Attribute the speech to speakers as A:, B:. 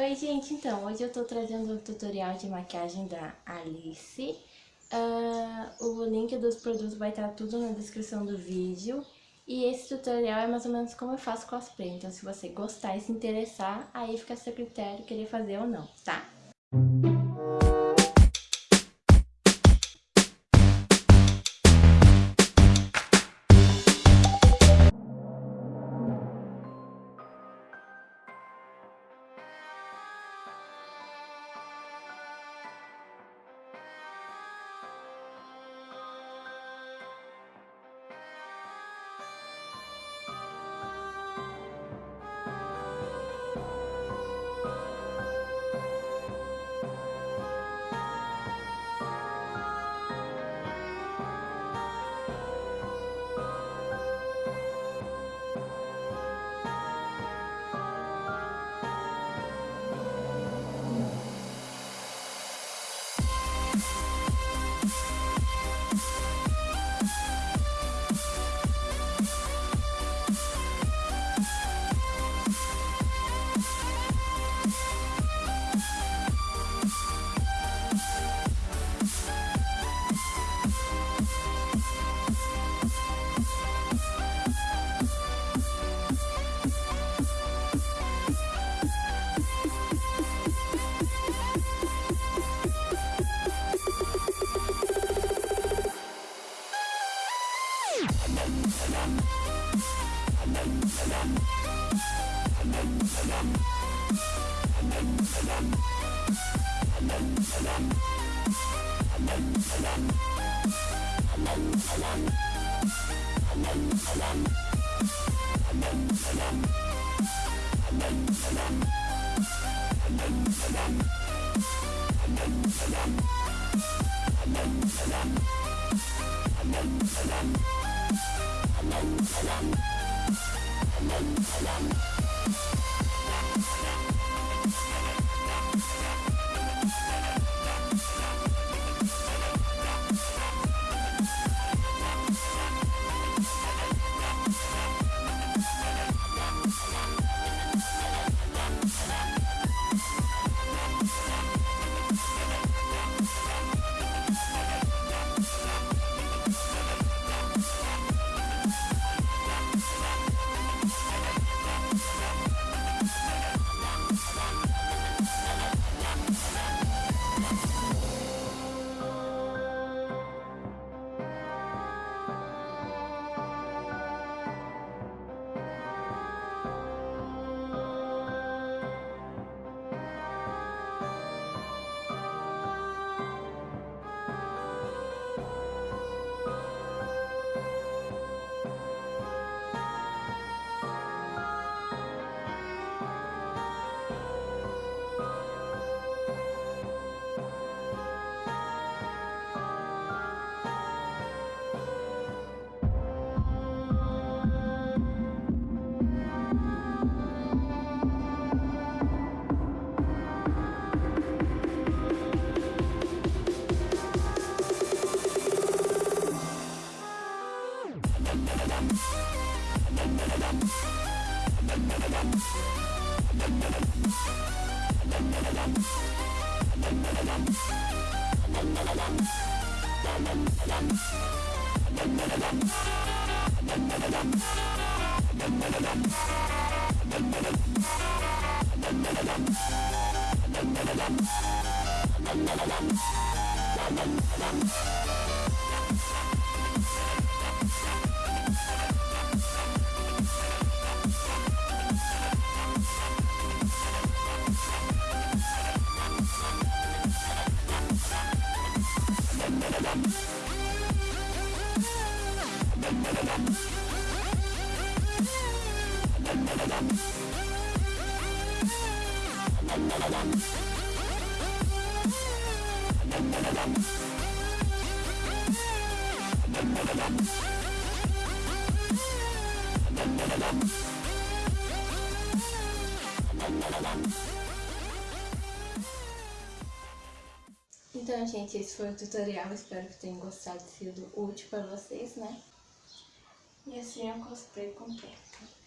A: Oi gente, então, hoje eu tô trazendo um tutorial de maquiagem da Alice. Uh, O link dos produtos vai estar tudo na descrição do vídeo. E esse tutorial é mais ou menos como eu faço cosplay Então se você gostar e se interessar, aí fica a seu critério querer fazer ou não, tá? Salam. Thank you. We'll be right back. Então, gente, esse foi o tutorial. Espero que tenham gostado, sido útil para vocês, né? E assim o cosplay completo.